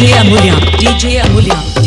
DJ Amulya, DJ Amulya, DJ Amulya.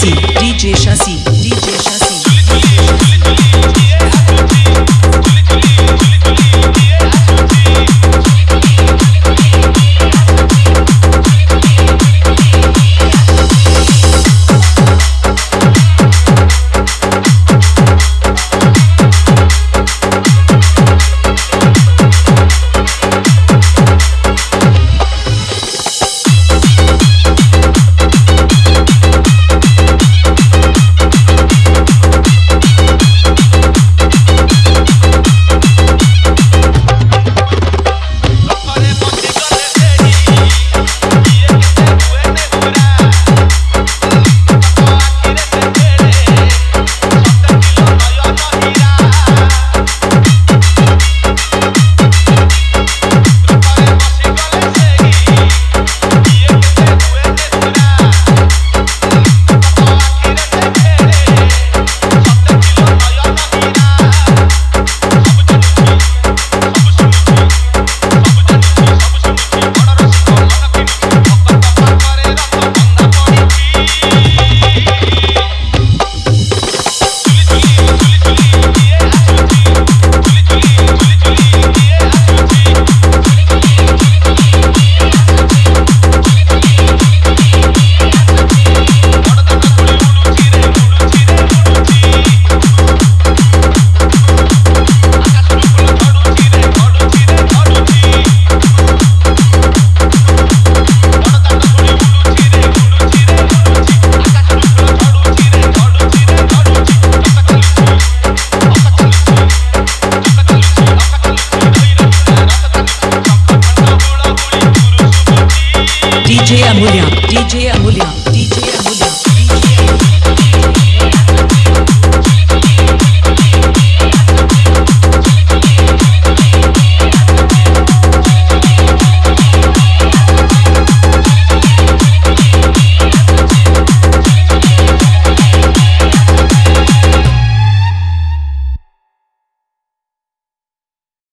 DJ Shah. DJ Amulya, DJ Amulya,